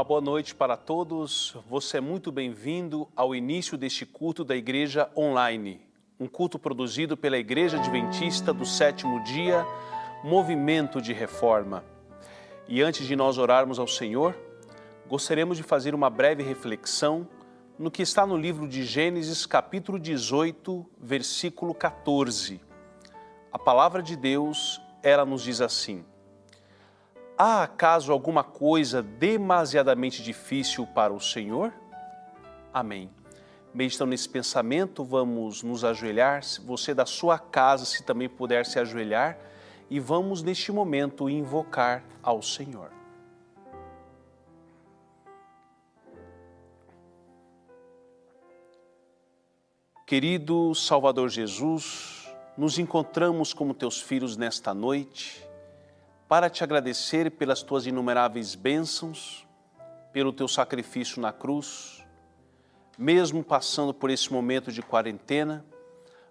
Uma boa noite para todos. Você é muito bem-vindo ao início deste culto da Igreja Online, um culto produzido pela Igreja Adventista do Sétimo Dia, Movimento de Reforma. E antes de nós orarmos ao Senhor, gostaríamos de fazer uma breve reflexão no que está no livro de Gênesis, capítulo 18, versículo 14. A palavra de Deus, ela nos diz assim: Há acaso alguma coisa demasiadamente difícil para o Senhor? Amém. Meditando nesse pensamento, vamos nos ajoelhar, você da sua casa, se também puder se ajoelhar, e vamos neste momento invocar ao Senhor. Querido Salvador Jesus, nos encontramos como teus filhos nesta noite, para te agradecer pelas tuas inumeráveis bênçãos, pelo teu sacrifício na cruz, mesmo passando por esse momento de quarentena,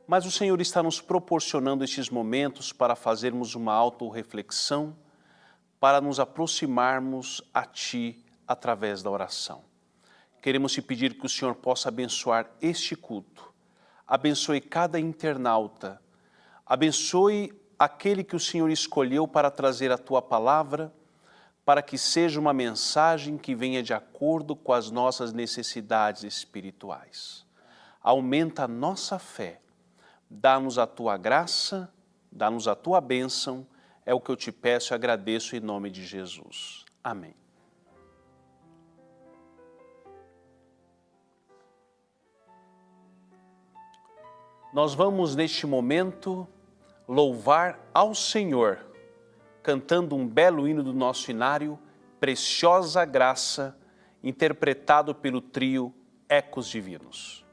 mas o Senhor está nos proporcionando estes momentos para fazermos uma auto-reflexão, para nos aproximarmos a Ti através da oração. Queremos te pedir que o Senhor possa abençoar este culto, abençoe cada internauta, abençoe aquele que o Senhor escolheu para trazer a Tua palavra, para que seja uma mensagem que venha de acordo com as nossas necessidades espirituais. Aumenta a nossa fé, dá-nos a Tua graça, dá-nos a Tua bênção, é o que eu te peço e agradeço em nome de Jesus. Amém. Nós vamos neste momento louvar ao Senhor, cantando um belo hino do nosso inário, Preciosa Graça, interpretado pelo trio Ecos Divinos.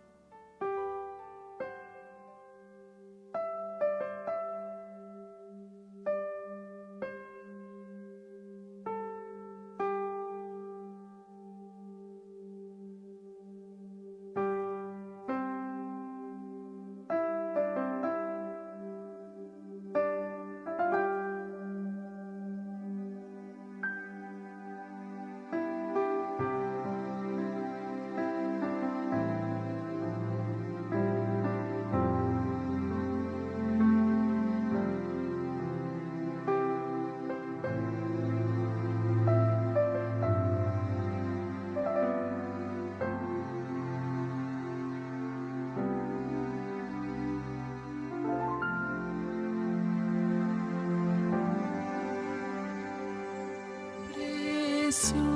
Preciosa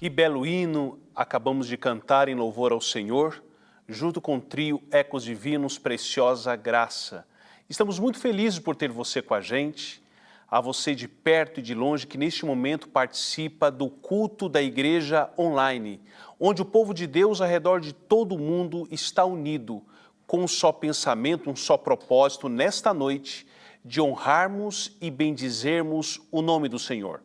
Que belo hino acabamos de cantar em louvor ao Senhor, junto com o trio Ecos Divinos Preciosa Graça. Estamos muito felizes por ter você com a gente, a você de perto e de longe que neste momento participa do culto da igreja online, onde o povo de Deus ao redor de todo o mundo está unido com um só pensamento, um só propósito nesta noite de honrarmos e bendizermos o nome do Senhor.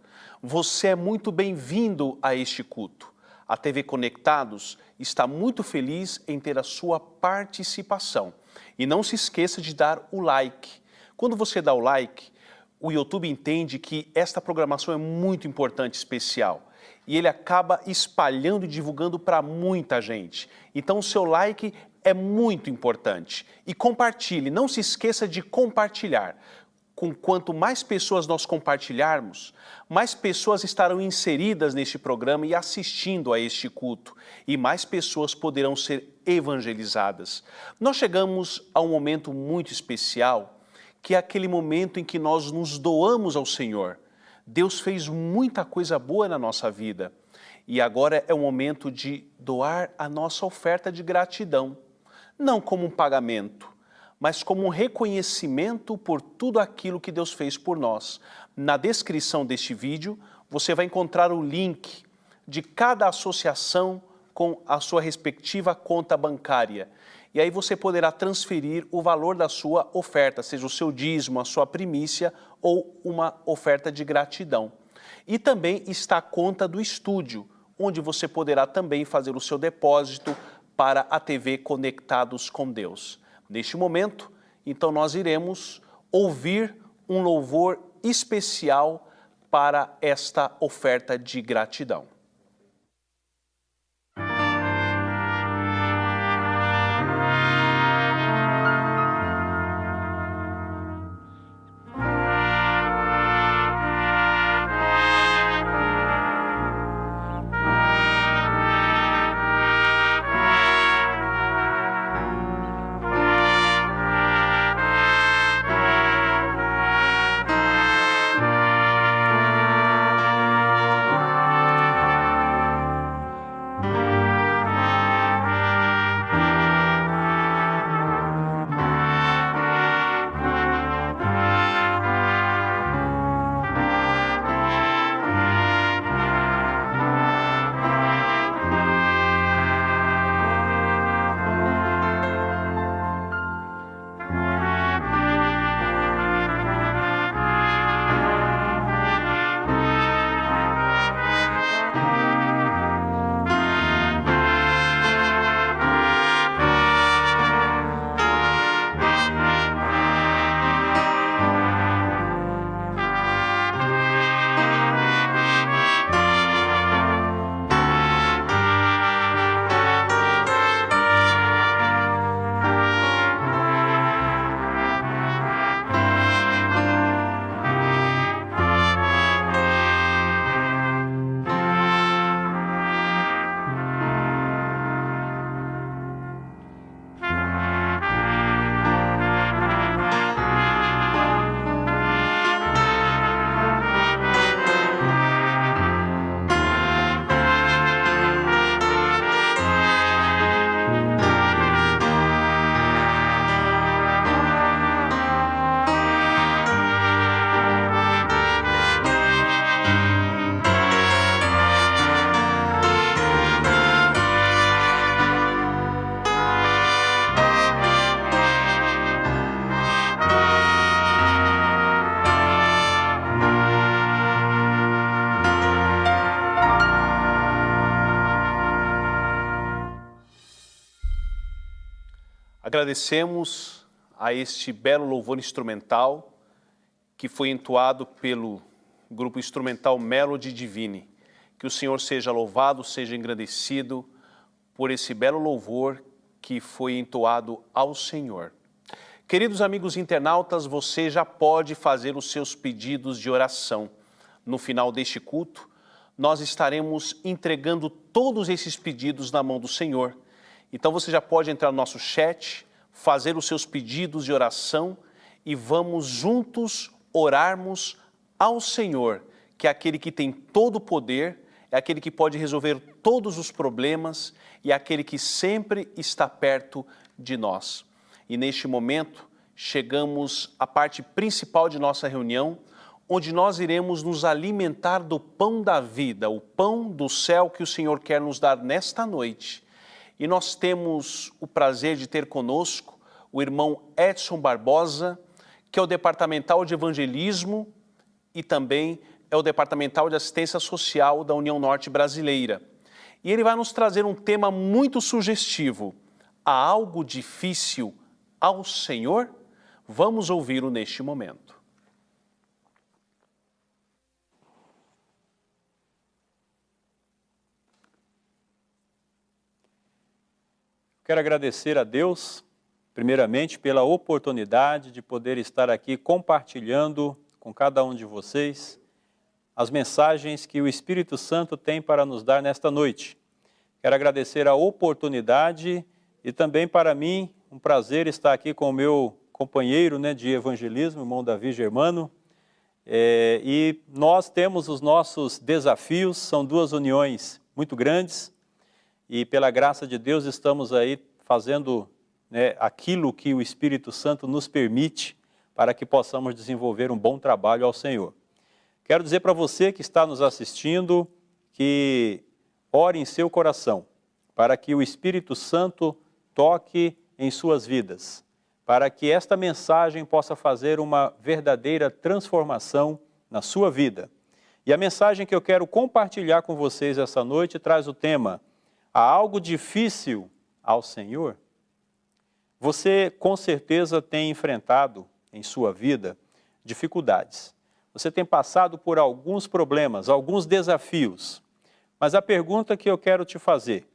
Você é muito bem-vindo a este culto. A TV Conectados está muito feliz em ter a sua participação. E não se esqueça de dar o like. Quando você dá o like, o YouTube entende que esta programação é muito importante, especial. E ele acaba espalhando e divulgando para muita gente. Então o seu like é muito importante. E compartilhe, não se esqueça de compartilhar com quanto mais pessoas nós compartilharmos, mais pessoas estarão inseridas neste programa e assistindo a este culto, e mais pessoas poderão ser evangelizadas. Nós chegamos a um momento muito especial, que é aquele momento em que nós nos doamos ao Senhor. Deus fez muita coisa boa na nossa vida, e agora é o momento de doar a nossa oferta de gratidão, não como um pagamento, mas como um reconhecimento por tudo aquilo que Deus fez por nós. Na descrição deste vídeo, você vai encontrar o link de cada associação com a sua respectiva conta bancária. E aí você poderá transferir o valor da sua oferta, seja o seu dízimo, a sua primícia ou uma oferta de gratidão. E também está a conta do estúdio, onde você poderá também fazer o seu depósito para a TV Conectados com Deus. Neste momento, então nós iremos ouvir um louvor especial para esta oferta de gratidão. Agradecemos a este belo louvor instrumental que foi entoado pelo grupo instrumental Melody Divine. Que o Senhor seja louvado, seja engrandecido por esse belo louvor que foi entoado ao Senhor. Queridos amigos internautas, você já pode fazer os seus pedidos de oração. No final deste culto, nós estaremos entregando todos esses pedidos na mão do Senhor. Então você já pode entrar no nosso chat, fazer os seus pedidos de oração e vamos juntos orarmos ao Senhor, que é aquele que tem todo o poder, é aquele que pode resolver todos os problemas e é aquele que sempre está perto de nós. E neste momento, chegamos à parte principal de nossa reunião, onde nós iremos nos alimentar do pão da vida, o pão do céu que o Senhor quer nos dar nesta noite. E nós temos o prazer de ter conosco o irmão Edson Barbosa, que é o departamental de evangelismo e também é o departamental de assistência social da União Norte Brasileira. E ele vai nos trazer um tema muito sugestivo. Há algo difícil ao Senhor? Vamos ouvi-lo neste momento. Quero agradecer a Deus, primeiramente, pela oportunidade de poder estar aqui compartilhando com cada um de vocês as mensagens que o Espírito Santo tem para nos dar nesta noite. Quero agradecer a oportunidade e também para mim um prazer estar aqui com o meu companheiro né, de evangelismo, irmão Davi Germano. É, e nós temos os nossos desafios, são duas uniões muito grandes, e pela graça de Deus estamos aí fazendo né, aquilo que o Espírito Santo nos permite para que possamos desenvolver um bom trabalho ao Senhor. Quero dizer para você que está nos assistindo que ore em seu coração para que o Espírito Santo toque em suas vidas, para que esta mensagem possa fazer uma verdadeira transformação na sua vida. E a mensagem que eu quero compartilhar com vocês essa noite traz o tema há algo difícil ao Senhor? Você com certeza tem enfrentado em sua vida dificuldades. Você tem passado por alguns problemas, alguns desafios. Mas a pergunta que eu quero te fazer,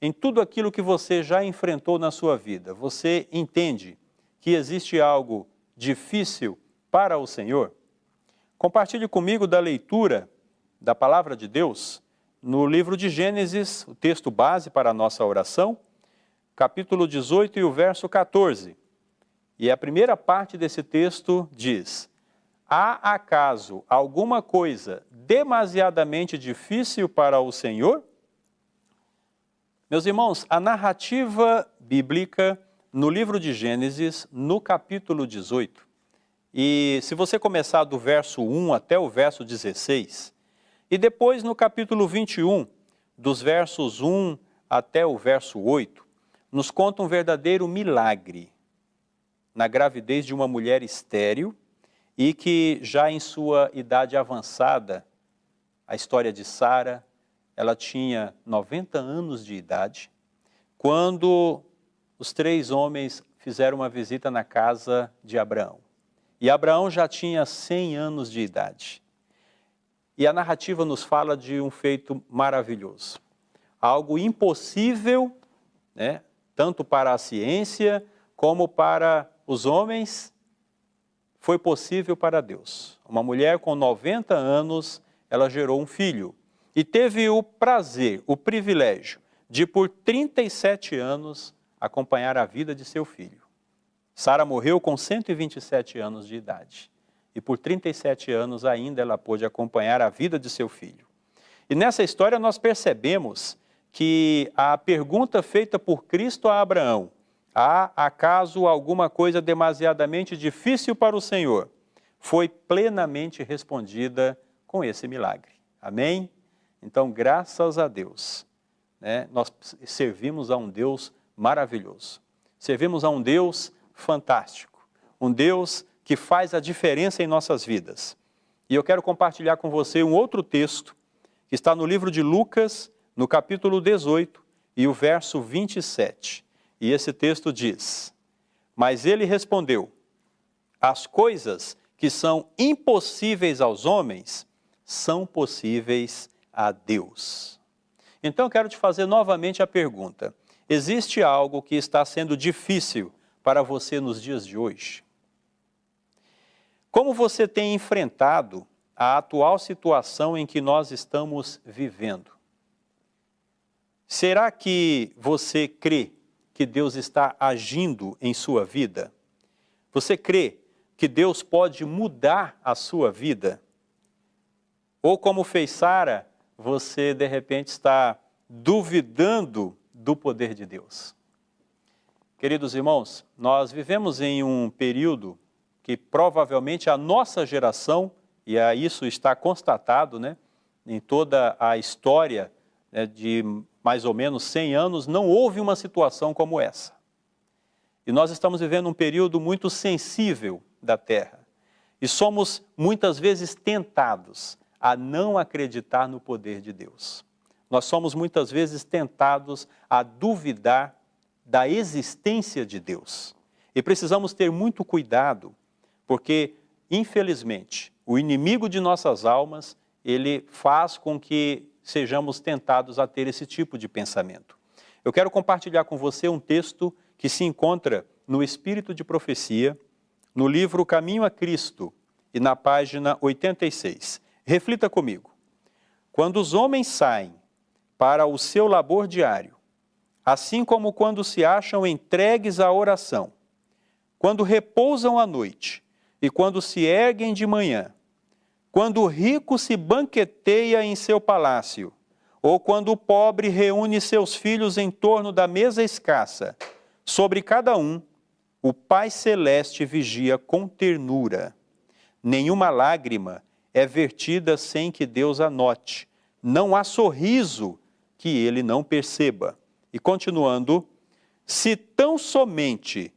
em tudo aquilo que você já enfrentou na sua vida, você entende que existe algo difícil para o Senhor? Compartilhe comigo da leitura da Palavra de Deus no livro de Gênesis, o texto base para a nossa oração, capítulo 18 e o verso 14. E a primeira parte desse texto diz, Há acaso alguma coisa demasiadamente difícil para o Senhor? Meus irmãos, a narrativa bíblica no livro de Gênesis, no capítulo 18, e se você começar do verso 1 até o verso 16, e depois no capítulo 21, dos versos 1 até o verso 8, nos conta um verdadeiro milagre na gravidez de uma mulher estéril e que já em sua idade avançada, a história de Sara, ela tinha 90 anos de idade, quando os três homens fizeram uma visita na casa de Abraão. E Abraão já tinha 100 anos de idade. E a narrativa nos fala de um feito maravilhoso. Algo impossível, né, tanto para a ciência como para os homens, foi possível para Deus. Uma mulher com 90 anos, ela gerou um filho. E teve o prazer, o privilégio de, por 37 anos, acompanhar a vida de seu filho. Sara morreu com 127 anos de idade e por 37 anos ainda ela pôde acompanhar a vida de seu filho. E nessa história nós percebemos que a pergunta feita por Cristo a Abraão, há acaso alguma coisa demasiadamente difícil para o Senhor? Foi plenamente respondida com esse milagre. Amém? Então, graças a Deus, né, nós servimos a um Deus maravilhoso. Servimos a um Deus fantástico, um Deus que faz a diferença em nossas vidas. E eu quero compartilhar com você um outro texto que está no livro de Lucas, no capítulo 18 e o verso 27. E esse texto diz, Mas ele respondeu, as coisas que são impossíveis aos homens são possíveis a Deus. Então eu quero te fazer novamente a pergunta: existe algo que está sendo difícil para você nos dias de hoje? Como você tem enfrentado a atual situação em que nós estamos vivendo? Será que você crê que Deus está agindo em sua vida? Você crê que Deus pode mudar a sua vida? Ou como fez Sara, você de repente está duvidando do poder de Deus. Queridos irmãos, nós vivemos em um período que provavelmente a nossa geração, e isso está constatado né, em toda a história né, de mais ou menos 100 anos, não houve uma situação como essa. E nós estamos vivendo um período muito sensível da Terra. E somos muitas vezes tentados a não acreditar no poder de Deus. Nós somos muitas vezes tentados a duvidar da existência de Deus. E precisamos ter muito cuidado, porque, infelizmente, o inimigo de nossas almas, ele faz com que sejamos tentados a ter esse tipo de pensamento. Eu quero compartilhar com você um texto que se encontra no Espírito de Profecia, no livro Caminho a Cristo e na página 86. Reflita comigo. Quando os homens saem para o seu labor diário, assim como quando se acham entregues à oração, quando repousam à noite e quando se erguem de manhã, quando o rico se banqueteia em seu palácio, ou quando o pobre reúne seus filhos em torno da mesa escassa, sobre cada um, o Pai Celeste vigia com ternura. Nenhuma lágrima é vertida sem que Deus a note. Não há sorriso que ele não perceba. E continuando, se tão somente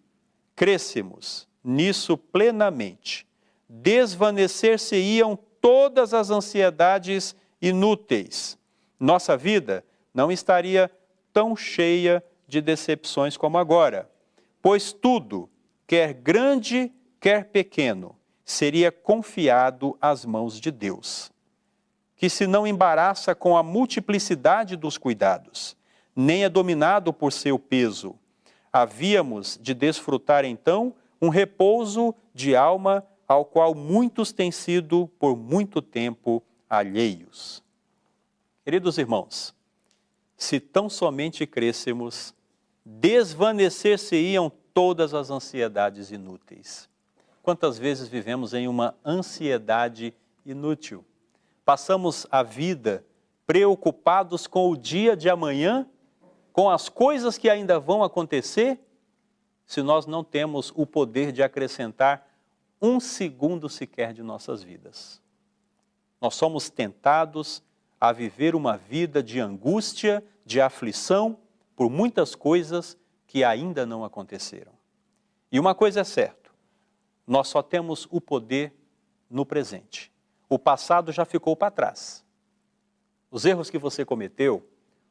crescemos nisso plenamente, desvanecer-se-iam todas as ansiedades inúteis. Nossa vida não estaria tão cheia de decepções como agora, pois tudo, quer grande, quer pequeno, seria confiado às mãos de Deus, que se não embaraça com a multiplicidade dos cuidados, nem é dominado por seu peso. Havíamos de desfrutar então um repouso de alma ao qual muitos têm sido por muito tempo alheios. Queridos irmãos, se tão somente crescemos, desvanecer-se-iam todas as ansiedades inúteis. Quantas vezes vivemos em uma ansiedade inútil? Passamos a vida preocupados com o dia de amanhã, com as coisas que ainda vão acontecer, se nós não temos o poder de acrescentar um segundo sequer de nossas vidas. Nós somos tentados a viver uma vida de angústia, de aflição, por muitas coisas que ainda não aconteceram. E uma coisa é certa, nós só temos o poder no presente. O passado já ficou para trás. Os erros que você cometeu,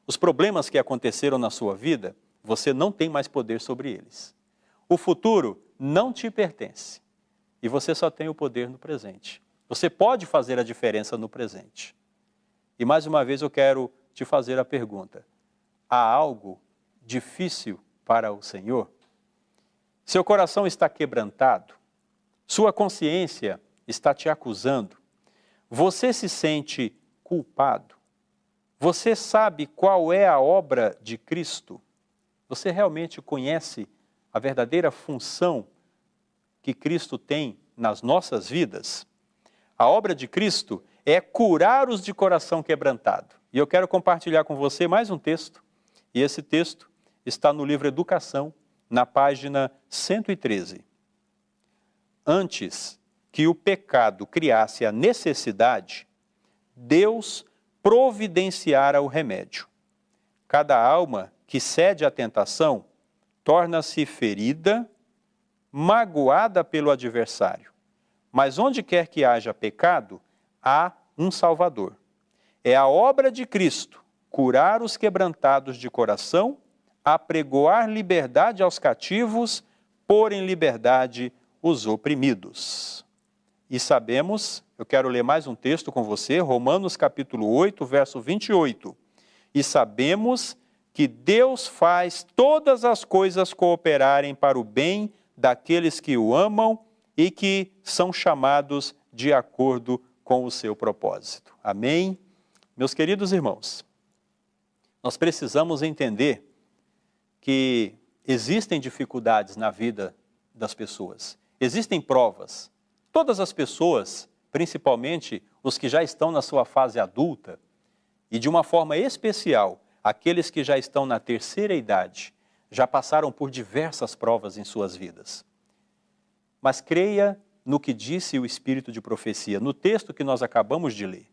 os problemas que aconteceram na sua vida, você não tem mais poder sobre eles. O futuro não te pertence e você só tem o poder no presente. Você pode fazer a diferença no presente. E mais uma vez eu quero te fazer a pergunta: há algo difícil para o Senhor? Seu coração está quebrantado? Sua consciência está te acusando. Você se sente culpado. Você sabe qual é a obra de Cristo? Você realmente conhece a verdadeira função que Cristo tem nas nossas vidas? A obra de Cristo é curar os de coração quebrantado. E eu quero compartilhar com você mais um texto. E esse texto está no livro Educação, na página 113 antes que o pecado criasse a necessidade, Deus providenciara o remédio. Cada alma que cede à tentação torna-se ferida, magoada pelo adversário. Mas onde quer que haja pecado, há um Salvador. É a obra de Cristo curar os quebrantados de coração, apregoar liberdade aos cativos, pôr em liberdade os oprimidos. e sabemos, eu quero ler mais um texto com você, Romanos capítulo 8, verso 28. E sabemos que Deus faz todas as coisas cooperarem para o bem daqueles que o amam e que são chamados de acordo com o seu propósito. Amém? Meus queridos irmãos, nós precisamos entender que existem dificuldades na vida das pessoas, existem provas. Todas as pessoas, principalmente os que já estão na sua fase adulta, e de uma forma especial, aqueles que já estão na terceira idade, já passaram por diversas provas em suas vidas. Mas creia no que disse o Espírito de profecia, no texto que nós acabamos de ler.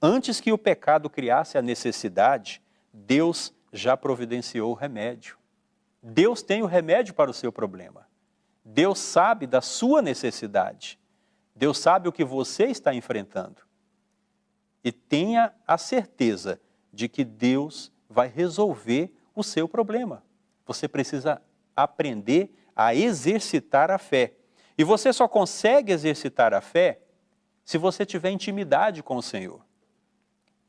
Antes que o pecado criasse a necessidade, Deus já providenciou o remédio. Deus tem o remédio para o seu problema. Deus sabe da sua necessidade. Deus sabe o que você está enfrentando. E tenha a certeza de que Deus vai resolver o seu problema. Você precisa aprender a exercitar a fé. E você só consegue exercitar a fé se você tiver intimidade com o Senhor.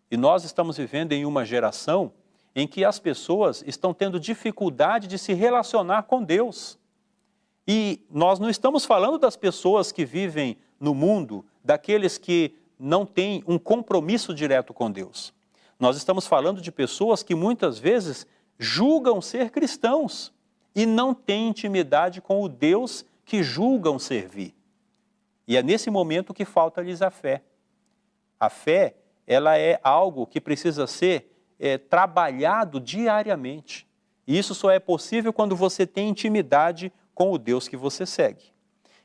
E nós estamos vivendo em uma geração em que as pessoas estão tendo dificuldade de se relacionar com Deus. E nós não estamos falando das pessoas que vivem no mundo, daqueles que não têm um compromisso direto com Deus. Nós estamos falando de pessoas que muitas vezes julgam ser cristãos e não têm intimidade com o Deus que julgam servir. E é nesse momento que falta-lhes a fé. A fé, ela é algo que precisa ser é, trabalhado diariamente. E isso só é possível quando você tem intimidade com o Deus que você segue.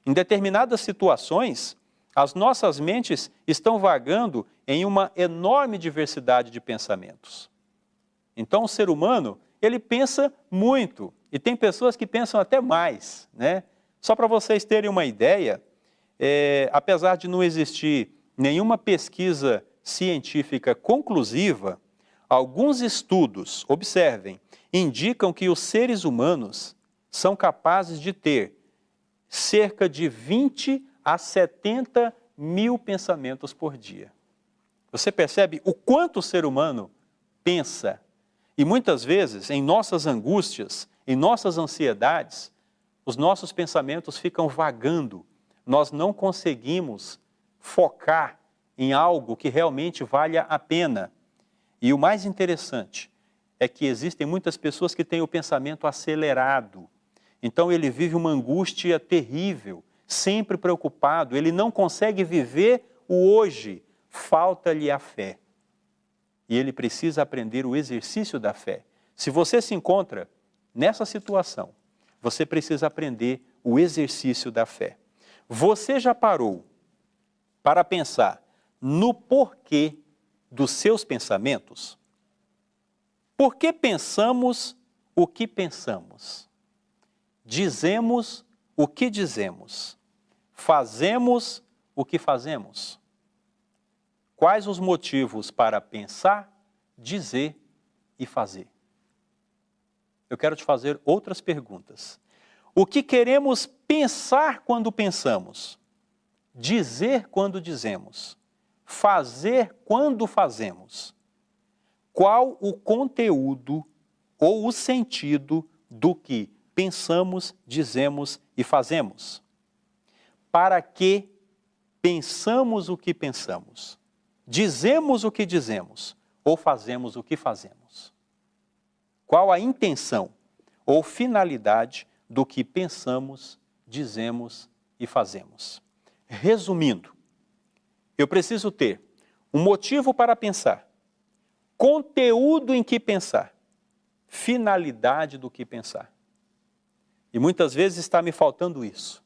Em determinadas situações, as nossas mentes estão vagando em uma enorme diversidade de pensamentos. Então, o ser humano, ele pensa muito, e tem pessoas que pensam até mais. Né? Só para vocês terem uma ideia, é, apesar de não existir nenhuma pesquisa científica conclusiva, Alguns estudos, observem, indicam que os seres humanos são capazes de ter cerca de 20 a 70 mil pensamentos por dia. Você percebe o quanto o ser humano pensa? E muitas vezes, em nossas angústias, em nossas ansiedades, os nossos pensamentos ficam vagando. Nós não conseguimos focar em algo que realmente valha a pena. E o mais interessante é que existem muitas pessoas que têm o pensamento acelerado. Então ele vive uma angústia terrível, sempre preocupado, ele não consegue viver o hoje, falta-lhe a fé. E ele precisa aprender o exercício da fé. Se você se encontra nessa situação, você precisa aprender o exercício da fé. Você já parou para pensar no porquê dos seus pensamentos? Por que pensamos o que pensamos? Dizemos o que dizemos? Fazemos o que fazemos? Quais os motivos para pensar, dizer e fazer? Eu quero te fazer outras perguntas. O que queremos pensar quando pensamos? Dizer quando dizemos? fazer quando fazemos? Qual o conteúdo ou o sentido do que pensamos, dizemos e fazemos? Para que pensamos o que pensamos? Dizemos o que dizemos ou fazemos o que fazemos? Qual a intenção ou finalidade do que pensamos, dizemos e fazemos? Resumindo, eu preciso ter um motivo para pensar, conteúdo em que pensar, finalidade do que pensar. E muitas vezes está me faltando isso.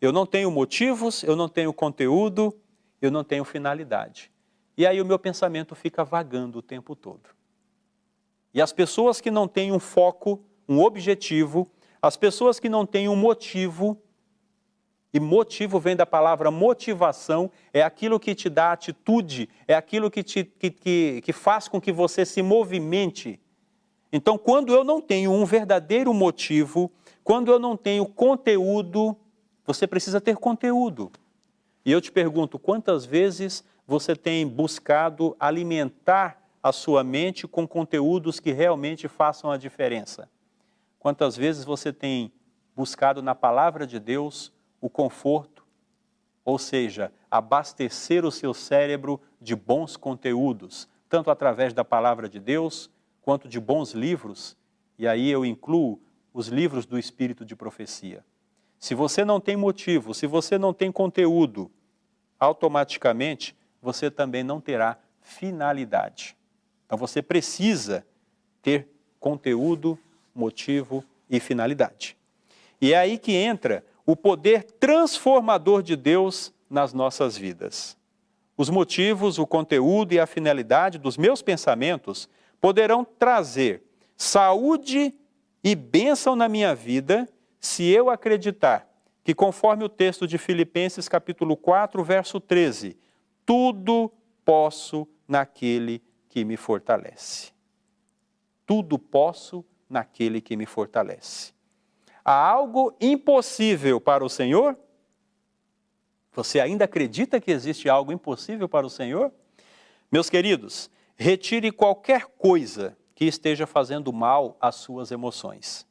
Eu não tenho motivos, eu não tenho conteúdo, eu não tenho finalidade. E aí o meu pensamento fica vagando o tempo todo. E as pessoas que não têm um foco, um objetivo, as pessoas que não têm um motivo, e motivo vem da palavra motivação, é aquilo que te dá atitude, é aquilo que, te, que, que, que faz com que você se movimente. Então, quando eu não tenho um verdadeiro motivo, quando eu não tenho conteúdo, você precisa ter conteúdo. E eu te pergunto, quantas vezes você tem buscado alimentar a sua mente com conteúdos que realmente façam a diferença? Quantas vezes você tem buscado na palavra de Deus o conforto, ou seja, abastecer o seu cérebro de bons conteúdos, tanto através da palavra de Deus, quanto de bons livros, e aí eu incluo os livros do Espírito de Profecia. Se você não tem motivo, se você não tem conteúdo, automaticamente você também não terá finalidade. Então você precisa ter conteúdo, motivo e finalidade. E é aí que entra o poder transformador de Deus nas nossas vidas. Os motivos, o conteúdo e a finalidade dos meus pensamentos poderão trazer saúde e bênção na minha vida se eu acreditar que, conforme o texto de Filipenses capítulo 4, verso 13, tudo posso naquele que me fortalece. Tudo posso naquele que me fortalece. Há algo impossível para o Senhor? Você ainda acredita que existe algo impossível para o Senhor? Meus queridos, retire qualquer coisa que esteja fazendo mal às suas emoções.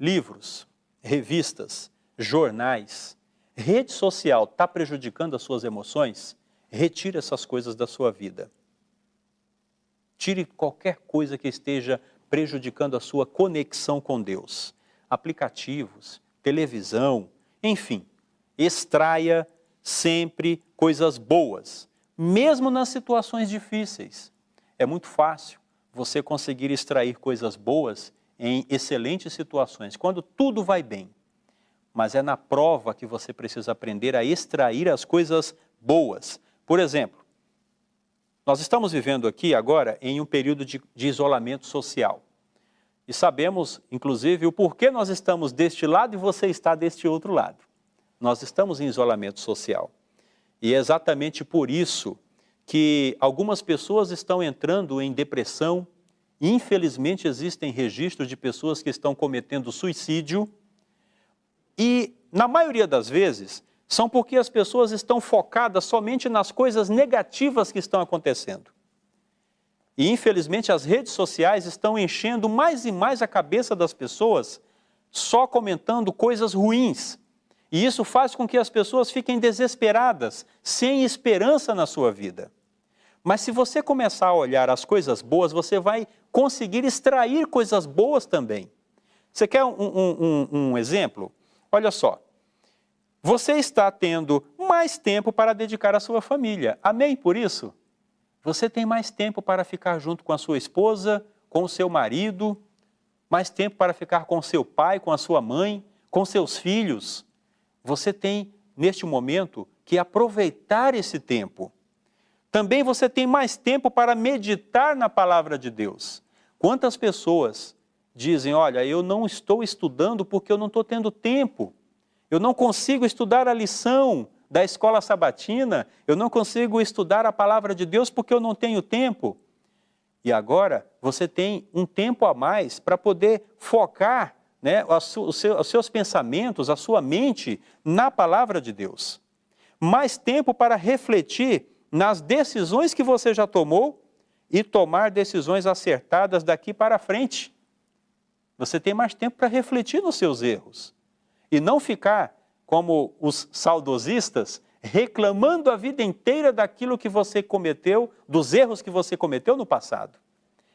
Livros, revistas, jornais, rede social está prejudicando as suas emoções? Retire essas coisas da sua vida. Tire qualquer coisa que esteja prejudicando a sua conexão com Deus. Aplicativos, televisão, enfim, extraia sempre coisas boas, mesmo nas situações difíceis. É muito fácil você conseguir extrair coisas boas em excelentes situações, quando tudo vai bem. Mas é na prova que você precisa aprender a extrair as coisas boas. Por exemplo, nós estamos vivendo aqui agora em um período de, de isolamento social. E sabemos, inclusive, o porquê nós estamos deste lado e você está deste outro lado. Nós estamos em isolamento social. E é exatamente por isso que algumas pessoas estão entrando em depressão, infelizmente existem registros de pessoas que estão cometendo suicídio, e na maioria das vezes são porque as pessoas estão focadas somente nas coisas negativas que estão acontecendo. E infelizmente as redes sociais estão enchendo mais e mais a cabeça das pessoas só comentando coisas ruins. E isso faz com que as pessoas fiquem desesperadas, sem esperança na sua vida. Mas se você começar a olhar as coisas boas, você vai conseguir extrair coisas boas também. Você quer um, um, um, um exemplo? Olha só, você está tendo mais tempo para dedicar à sua família. Amém por isso? Você tem mais tempo para ficar junto com a sua esposa, com o seu marido, mais tempo para ficar com seu pai, com a sua mãe, com seus filhos. Você tem, neste momento, que aproveitar esse tempo. Também você tem mais tempo para meditar na palavra de Deus. Quantas pessoas dizem, olha, eu não estou estudando porque eu não estou tendo tempo. Eu não consigo estudar a lição da escola sabatina, eu não consigo estudar a palavra de Deus porque eu não tenho tempo. E agora você tem um tempo a mais para poder focar né, os seus pensamentos, a sua mente na palavra de Deus. Mais tempo para refletir nas decisões que você já tomou e tomar decisões acertadas daqui para frente. Você tem mais tempo para refletir nos seus erros e não ficar como os saudosistas reclamando a vida inteira daquilo que você cometeu, dos erros que você cometeu no passado.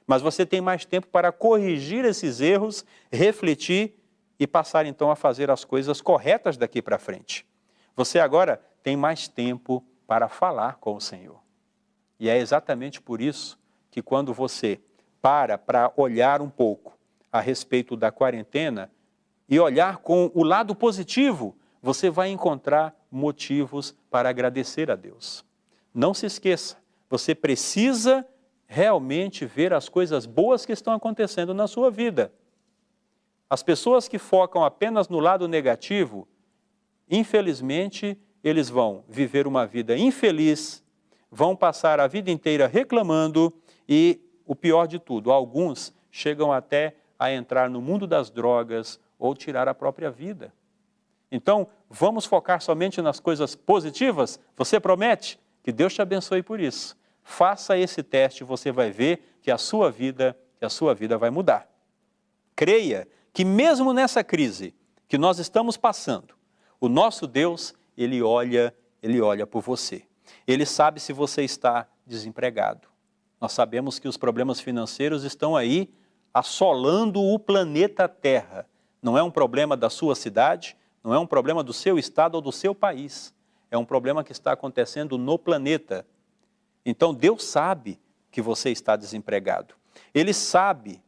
Mas você tem mais tempo para corrigir esses erros, refletir e passar então a fazer as coisas corretas daqui para frente. Você agora tem mais tempo para falar com o Senhor. E é exatamente por isso que quando você para para olhar um pouco a respeito da quarentena e olhar com o lado positivo, você vai encontrar motivos para agradecer a Deus. Não se esqueça, você precisa realmente ver as coisas boas que estão acontecendo na sua vida. As pessoas que focam apenas no lado negativo, infelizmente, eles vão viver uma vida infeliz, vão passar a vida inteira reclamando e, o pior de tudo, alguns chegam até a entrar no mundo das drogas ou tirar a própria vida. Então, vamos focar somente nas coisas positivas? Você promete? Que Deus te abençoe por isso. Faça esse teste, você vai ver que a sua vida, que a sua vida vai mudar. Creia que mesmo nessa crise que nós estamos passando, o nosso Deus, ele olha, ele olha por você. Ele sabe se você está desempregado. Nós sabemos que os problemas financeiros estão aí assolando o planeta Terra. Não é um problema da sua cidade, não é um problema do seu estado ou do seu país. É um problema que está acontecendo no planeta. Então Deus sabe que você está desempregado. Ele sabe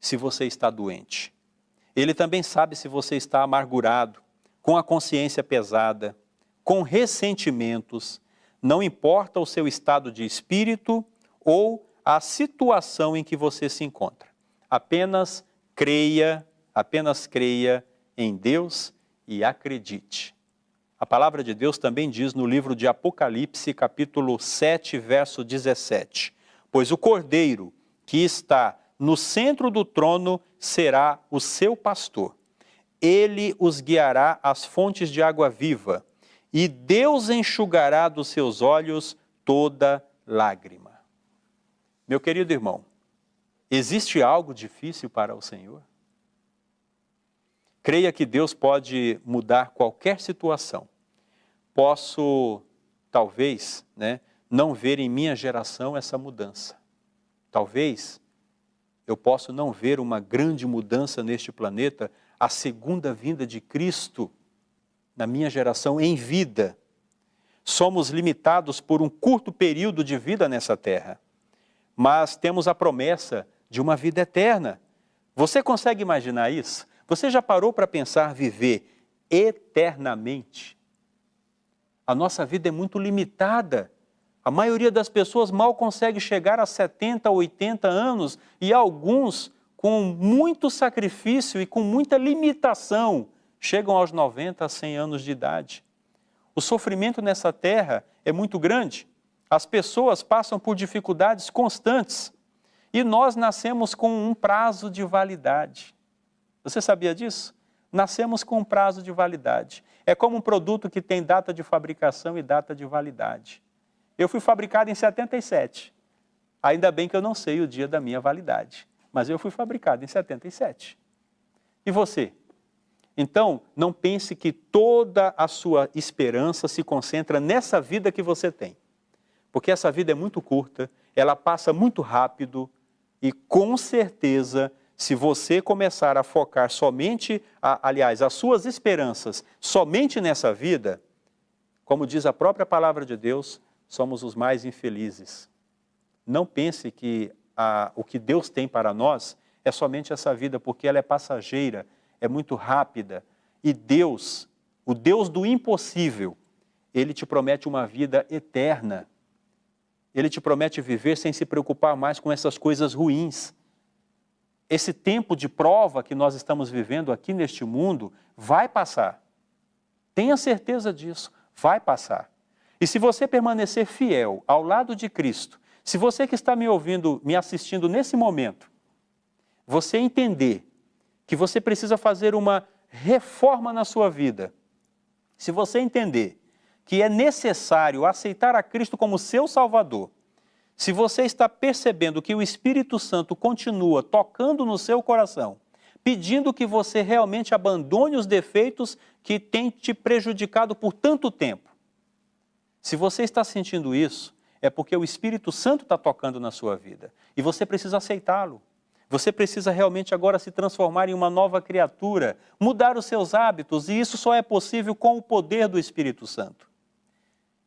se você está doente. Ele também sabe se você está amargurado, com a consciência pesada, com ressentimentos. Não importa o seu estado de espírito ou a situação em que você se encontra. Apenas creia, apenas creia em Deus e acredite. A palavra de Deus também diz no livro de Apocalipse, capítulo 7, verso 17: Pois o cordeiro que está no centro do trono será o seu pastor. Ele os guiará às fontes de água viva, e Deus enxugará dos seus olhos toda lágrima. Meu querido irmão, existe algo difícil para o Senhor? Creia que Deus pode mudar qualquer situação. Posso, talvez, né, não ver em minha geração essa mudança. Talvez eu possa não ver uma grande mudança neste planeta, a segunda vinda de Cristo na minha geração em vida. Somos limitados por um curto período de vida nessa terra, mas temos a promessa de uma vida eterna. Você consegue imaginar isso? Você já parou para pensar viver eternamente? A nossa vida é muito limitada. A maioria das pessoas mal consegue chegar a 70, 80 anos e alguns, com muito sacrifício e com muita limitação, chegam aos 90, 100 anos de idade. O sofrimento nessa terra é muito grande. As pessoas passam por dificuldades constantes e nós nascemos com um prazo de validade. Você sabia disso? Nascemos com um prazo de validade. É como um produto que tem data de fabricação e data de validade. Eu fui fabricado em 77. Ainda bem que eu não sei o dia da minha validade, mas eu fui fabricado em 77. E você? Então, não pense que toda a sua esperança se concentra nessa vida que você tem. Porque essa vida é muito curta, ela passa muito rápido e com certeza se você começar a focar somente, a, aliás, as suas esperanças somente nessa vida, como diz a própria palavra de Deus, somos os mais infelizes. Não pense que a, o que Deus tem para nós é somente essa vida, porque ela é passageira, é muito rápida. E Deus, o Deus do impossível, Ele te promete uma vida eterna. Ele te promete viver sem se preocupar mais com essas coisas ruins esse tempo de prova que nós estamos vivendo aqui neste mundo vai passar. Tenha certeza disso, vai passar. E se você permanecer fiel ao lado de Cristo, se você que está me ouvindo, me assistindo nesse momento, você entender que você precisa fazer uma reforma na sua vida, se você entender que é necessário aceitar a Cristo como seu Salvador, se você está percebendo que o Espírito Santo continua tocando no seu coração, pedindo que você realmente abandone os defeitos que têm te prejudicado por tanto tempo. Se você está sentindo isso, é porque o Espírito Santo está tocando na sua vida e você precisa aceitá-lo. Você precisa realmente agora se transformar em uma nova criatura, mudar os seus hábitos, e isso só é possível com o poder do Espírito Santo.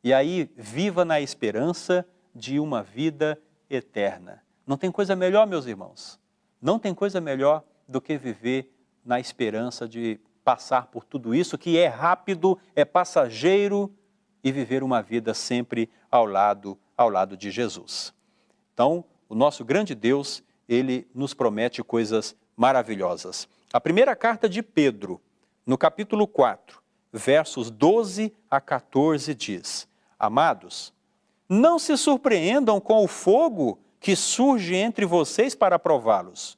E aí, viva na esperança de uma vida eterna. Não tem coisa melhor, meus irmãos. Não tem coisa melhor do que viver na esperança de passar por tudo isso que é rápido, é passageiro e viver uma vida sempre ao lado ao lado de Jesus. Então, o nosso grande Deus, ele nos promete coisas maravilhosas. A primeira carta de Pedro, no capítulo 4, versos 12 a 14 diz: Amados, não se surpreendam com o fogo que surge entre vocês para prová-los,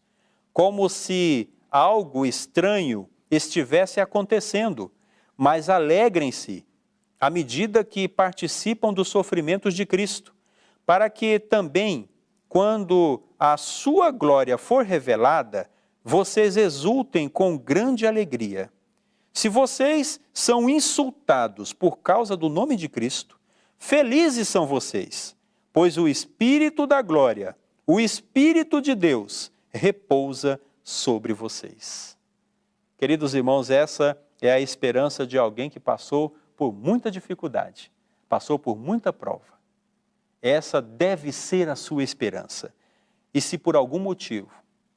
como se algo estranho estivesse acontecendo, mas alegrem-se à medida que participam dos sofrimentos de Cristo, para que também, quando a sua glória for revelada, vocês exultem com grande alegria. Se vocês são insultados por causa do nome de Cristo, felizes são vocês, pois o Espírito da glória, o Espírito de Deus, repousa sobre vocês. Queridos irmãos, essa é a esperança de alguém que passou por muita dificuldade, passou por muita prova. Essa deve ser a sua esperança. E se por algum motivo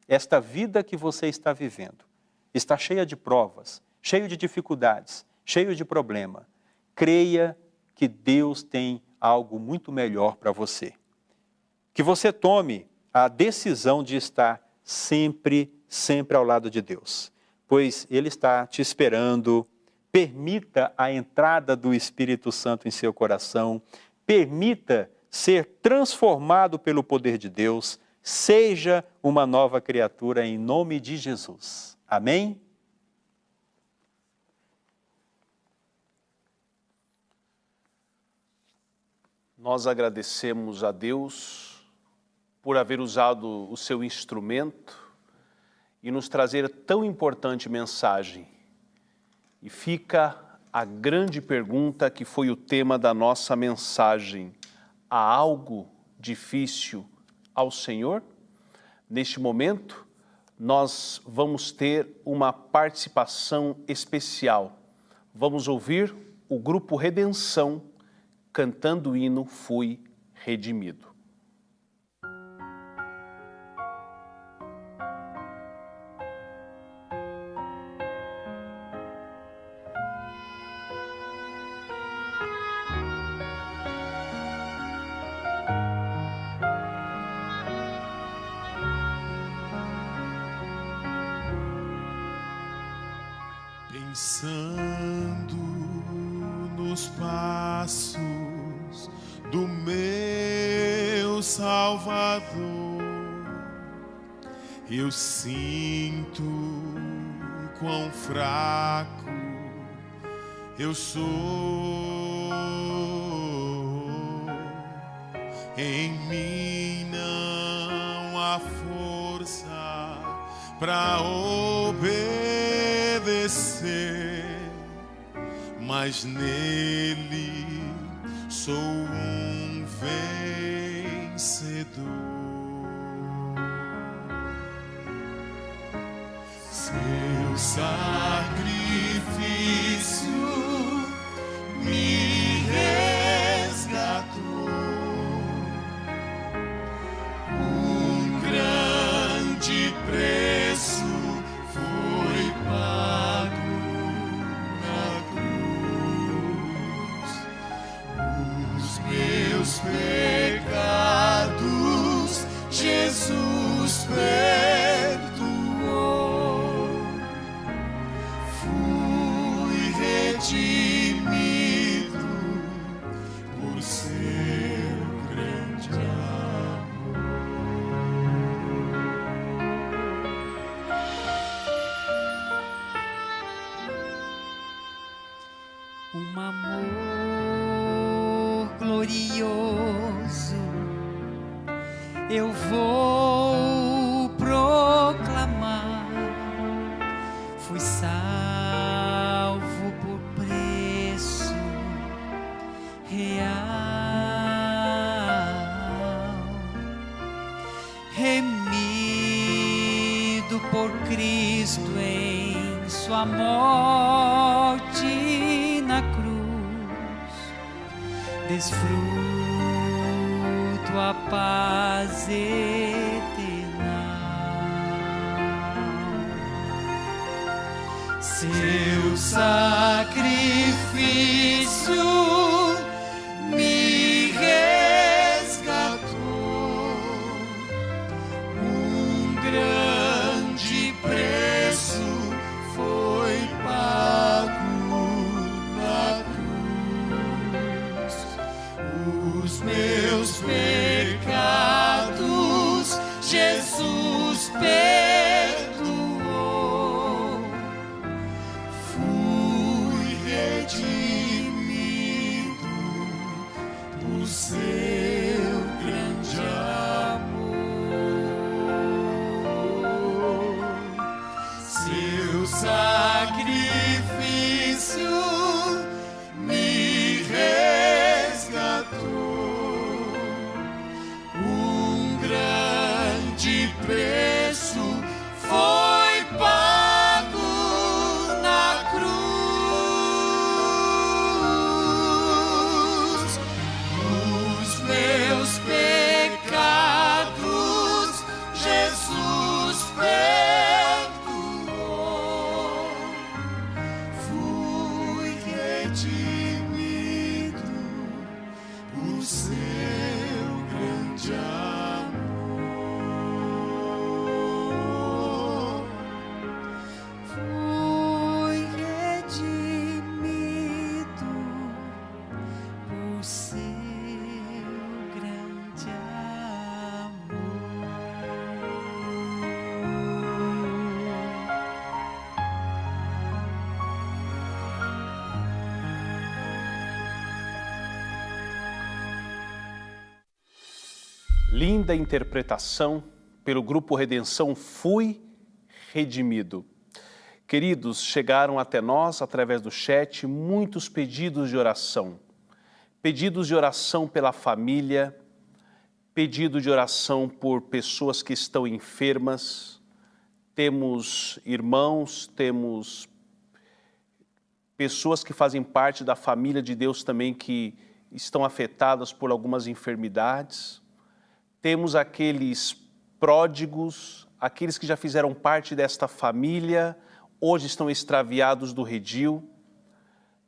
esta vida que você está vivendo está cheia de provas, cheio de dificuldades, cheio de problema, creia que Deus tem algo muito melhor para você. Que você tome a decisão de estar sempre, sempre ao lado de Deus, pois Ele está te esperando. Permita a entrada do Espírito Santo em seu coração, permita ser transformado pelo poder de Deus, seja uma nova criatura em nome de Jesus. Amém? Nós agradecemos a Deus por haver usado o seu instrumento e nos trazer tão importante mensagem. E fica a grande pergunta que foi o tema da nossa mensagem: há algo difícil ao Senhor? Neste momento, nós vamos ter uma participação especial. Vamos ouvir o grupo Redenção cantando o hino Fui Redimido. Força para obedecer, mas nele sou um vencedor. Seu sacrifício desfruto a paz eterna. Seu sacrifício linda interpretação pelo Grupo Redenção Fui Redimido. Queridos, chegaram até nós, através do chat, muitos pedidos de oração. Pedidos de oração pela família, pedido de oração por pessoas que estão enfermas. Temos irmãos, temos pessoas que fazem parte da família de Deus também que estão afetadas por algumas enfermidades temos aqueles pródigos, aqueles que já fizeram parte desta família, hoje estão extraviados do redil.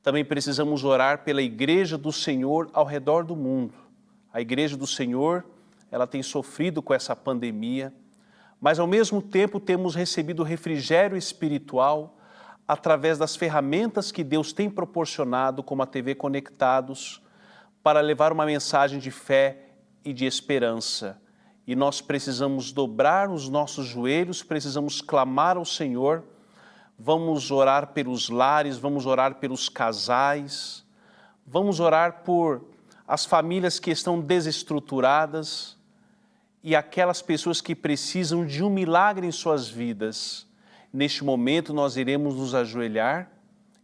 Também precisamos orar pela igreja do Senhor ao redor do mundo. A igreja do Senhor, ela tem sofrido com essa pandemia, mas ao mesmo tempo temos recebido refrigério espiritual através das ferramentas que Deus tem proporcionado, como a TV Conectados, para levar uma mensagem de fé e de esperança. E nós precisamos dobrar os nossos joelhos, precisamos clamar ao Senhor, vamos orar pelos lares, vamos orar pelos casais, vamos orar por as famílias que estão desestruturadas e aquelas pessoas que precisam de um milagre em suas vidas. Neste momento nós iremos nos ajoelhar,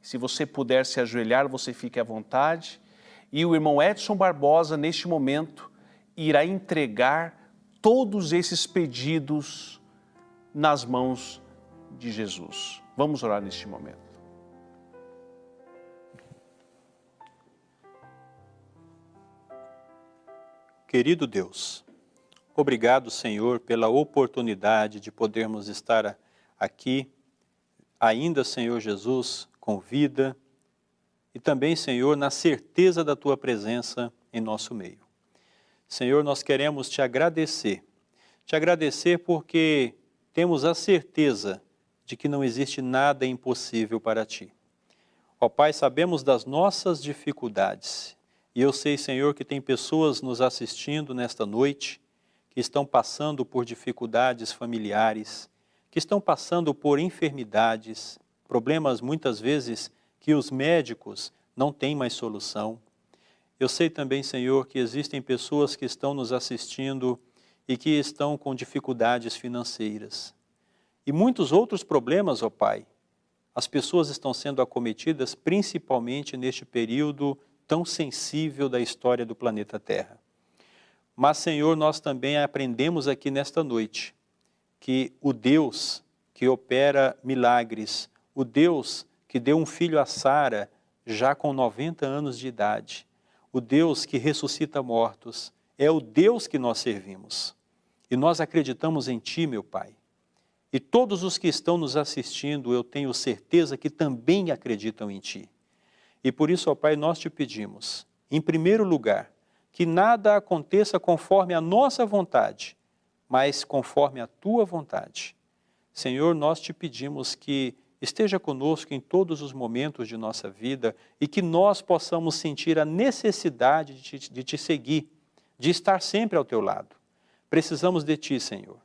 se você puder se ajoelhar, você fique à vontade. E o irmão Edson Barbosa, neste momento, irá entregar todos esses pedidos nas mãos de Jesus. Vamos orar neste momento. Querido Deus, obrigado, Senhor, pela oportunidade de podermos estar aqui, ainda, Senhor Jesus, com vida, e também, Senhor, na certeza da Tua presença em nosso meio. Senhor, nós queremos te agradecer. Te agradecer porque temos a certeza de que não existe nada impossível para ti. Ó Pai, sabemos das nossas dificuldades e eu sei, Senhor, que tem pessoas nos assistindo nesta noite que estão passando por dificuldades familiares, que estão passando por enfermidades, problemas muitas vezes que os médicos não têm mais solução. Eu sei também, Senhor, que existem pessoas que estão nos assistindo e que estão com dificuldades financeiras. E muitos outros problemas, ó Pai. As pessoas estão sendo acometidas principalmente neste período tão sensível da história do planeta Terra. Mas, Senhor, nós também aprendemos aqui nesta noite que o Deus que opera milagres, o Deus que deu um filho a Sara já com 90 anos de idade, o Deus que ressuscita mortos, é o Deus que nós servimos. E nós acreditamos em Ti, meu Pai. E todos os que estão nos assistindo, eu tenho certeza que também acreditam em Ti. E por isso, ó Pai, nós te pedimos, em primeiro lugar, que nada aconteça conforme a nossa vontade, mas conforme a Tua vontade. Senhor, nós te pedimos que esteja conosco em todos os momentos de nossa vida e que nós possamos sentir a necessidade de te, de te seguir, de estar sempre ao teu lado. Precisamos de Ti, Senhor,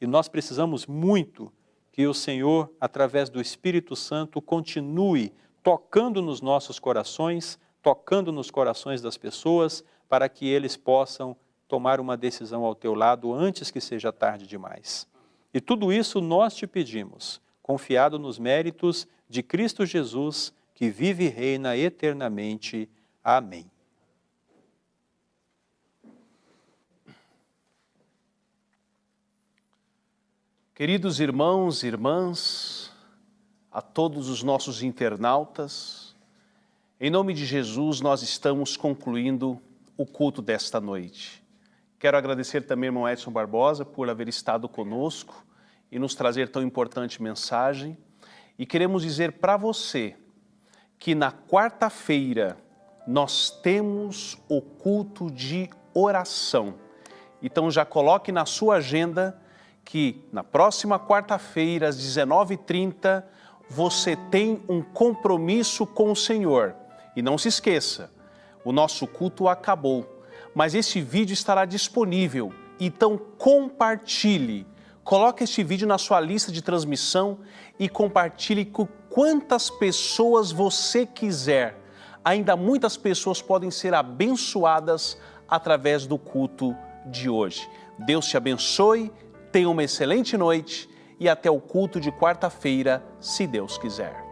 e nós precisamos muito que o Senhor, através do Espírito Santo, continue tocando nos nossos corações, tocando nos corações das pessoas para que eles possam tomar uma decisão ao teu lado antes que seja tarde demais. E tudo isso nós te pedimos, confiado nos méritos de Cristo Jesus, que vive e reina eternamente. Amém. Queridos irmãos e irmãs, a todos os nossos internautas, em nome de Jesus nós estamos concluindo o culto desta noite. Quero agradecer também ao irmão Edson Barbosa por haver estado conosco e nos trazer tão importante mensagem. E queremos dizer para você que na quarta-feira nós temos o culto de oração. Então já coloque na sua agenda que na próxima quarta-feira, às 19h30, você tem um compromisso com o Senhor. E não se esqueça, o nosso culto acabou, mas esse vídeo estará disponível, então compartilhe. Coloque este vídeo na sua lista de transmissão e compartilhe com quantas pessoas você quiser. Ainda muitas pessoas podem ser abençoadas através do culto de hoje. Deus te abençoe, tenha uma excelente noite e até o culto de quarta-feira, se Deus quiser.